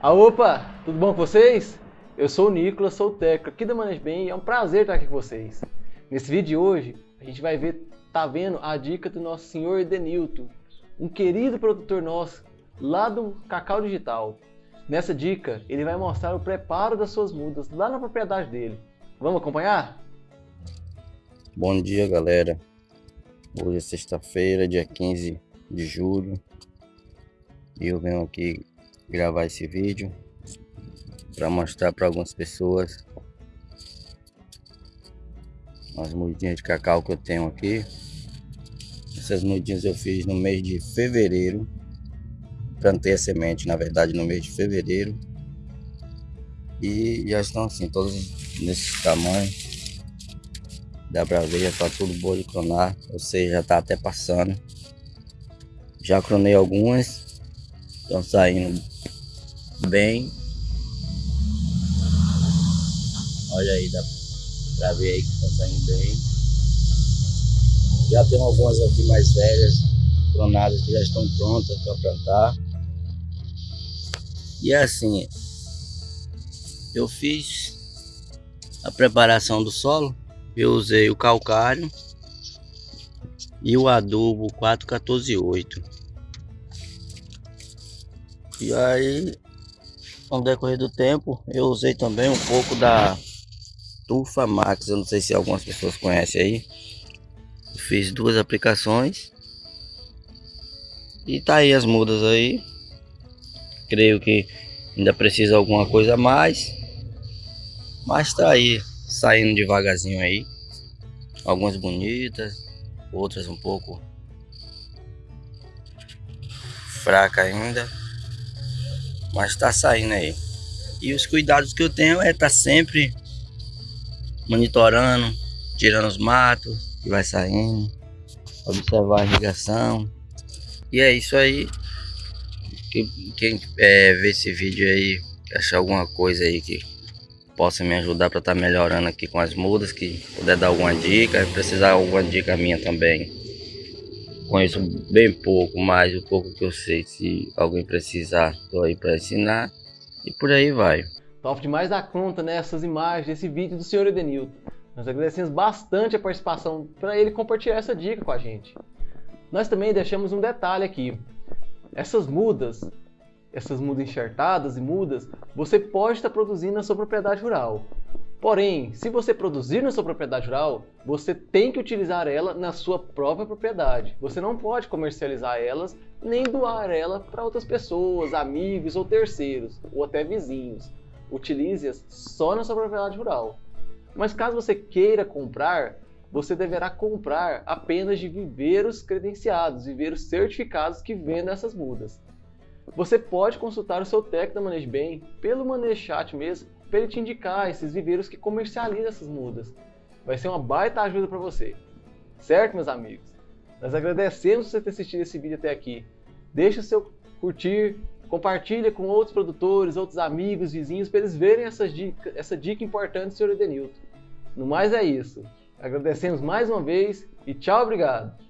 Ah, opa! Tudo bom com vocês? Eu sou o Nicolas, sou o técnico aqui da Bem e é um prazer estar aqui com vocês. Nesse vídeo de hoje, a gente vai ver, tá vendo a dica do nosso senhor Edenilton, um querido produtor nosso lá do Cacau Digital. Nessa dica, ele vai mostrar o preparo das suas mudas lá na propriedade dele. Vamos acompanhar? Bom dia, galera. Hoje é sexta-feira, dia 15 de julho. E eu venho aqui gravar esse vídeo para mostrar para algumas pessoas as mudinhas de cacau que eu tenho aqui. Essas mudinhas eu fiz no mês de fevereiro. Plantei a semente, na verdade, no mês de fevereiro. E já estão assim, todos nesse tamanho. Dá pra ver, já tá tudo boa de clonar. Ou seja, já tá até passando. Já cronei algumas. Estão saindo bem. Olha aí, dá pra ver aí que estão saindo bem. Já tem algumas aqui mais velhas, clonadas que já estão prontas para plantar. E assim, eu fiz a preparação do solo, eu usei o calcário e o adubo 4148. E aí, no decorrer do tempo, eu usei também um pouco da Tufa Max, eu não sei se algumas pessoas conhecem aí. Fiz duas aplicações. E tá aí as mudas aí. Creio que ainda precisa alguma coisa a mais. Mas tá aí, saindo devagarzinho aí. Algumas bonitas, outras um pouco fraca ainda. Mas tá saindo aí. E os cuidados que eu tenho é estar tá sempre monitorando, tirando os matos que vai saindo, observar a irrigação. E é isso aí. Quem é, ver esse vídeo aí, achar alguma coisa aí que possa me ajudar para estar tá melhorando aqui com as mudas, que puder dar alguma dica, precisar alguma dica minha também. Conheço bem pouco, mas o pouco que eu sei, se alguém precisar, estou aí para ensinar e por aí vai. Top demais da conta nessas né, imagens, esse vídeo do senhor Edenilton. Nós agradecemos bastante a participação para ele compartilhar essa dica com a gente. Nós também deixamos um detalhe aqui. Essas mudas, essas mudas enxertadas e mudas, você pode estar produzindo na sua propriedade rural. Porém, se você produzir na sua propriedade rural, você tem que utilizar ela na sua própria propriedade. Você não pode comercializar elas nem doar ela para outras pessoas, amigos ou terceiros, ou até vizinhos. Utilize-as só na sua propriedade rural. Mas caso você queira comprar, você deverá comprar apenas de viveiros credenciados, viveiros certificados que vendem essas mudas. Você pode consultar o seu técnico da Manejo Bem pelo Manejo Chat mesmo para ele te indicar esses viveiros que comercializam essas mudas. Vai ser uma baita ajuda para você. Certo, meus amigos? Nós agradecemos você ter assistido esse vídeo até aqui. Deixe o seu curtir, compartilha com outros produtores, outros amigos, vizinhos, para eles verem essa dica, essa dica importante do Sr. Edenilton. No mais é isso. Agradecemos mais uma vez e tchau, obrigado!